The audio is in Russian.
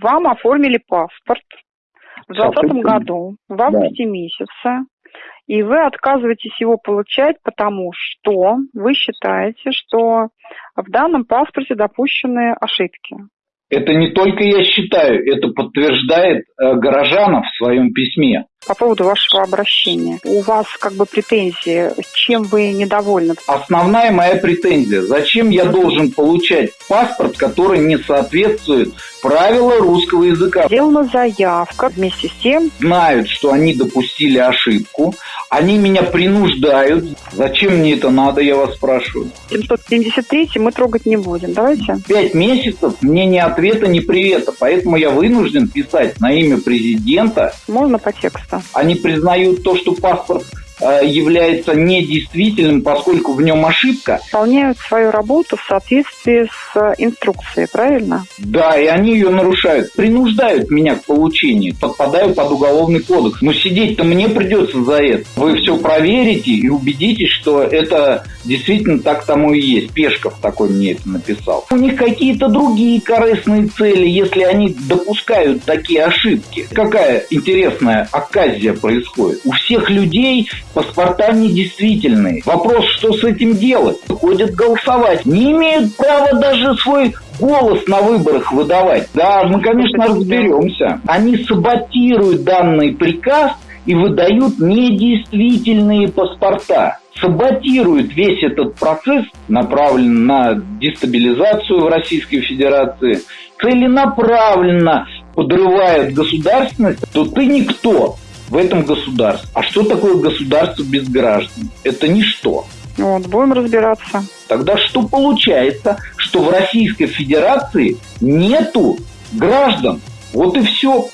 вам оформили паспорт в 2020 году, в августе да. месяце, и вы отказываетесь его получать, потому что вы считаете, что в данном паспорте допущены ошибки. Это не только я считаю, это подтверждает э, Горожанов в своем письме. По поводу вашего обращения. У вас как бы претензии, чем вы недовольны? Основная моя претензия. Зачем я должен получать паспорт, который не соответствует правилам русского языка? Сделана заявка вместе с тем. Знают, что они допустили ошибку. Они меня принуждают. Зачем мне это надо, я вас спрашиваю? 773 мы трогать не будем. Давайте. Пять месяцев мне ни ответа, ни привета. Поэтому я вынужден писать на имя президента. Можно по тексту? Они признают то, что паспорт является недействительным, поскольку в нем ошибка. Выполняют свою работу в соответствии с инструкцией, правильно? Да, и они ее нарушают. Принуждают меня к получению. Подпадаю под уголовный кодекс. Но сидеть-то мне придется за это. Вы все проверите и убедитесь, что это действительно так тому и есть. Пешков такой мне это написал. У них какие-то другие корыстные цели, если они допускают такие ошибки. Какая интересная оказия происходит. У всех людей паспорта недействительные. Вопрос, что с этим делать? Ходят голосовать. Не имеют права даже свой голос на выборах выдавать. Да, мы, конечно, разберемся. Они саботируют данный приказ и выдают недействительные паспорта саботируют весь этот процесс, направленный на дестабилизацию в Российской Федерации, целенаправленно подрывают государственность, то ты никто в этом государстве. А что такое государство без граждан? Это ничто. Вот, будем разбираться. Тогда что получается, что в Российской Федерации нету граждан? Вот и все.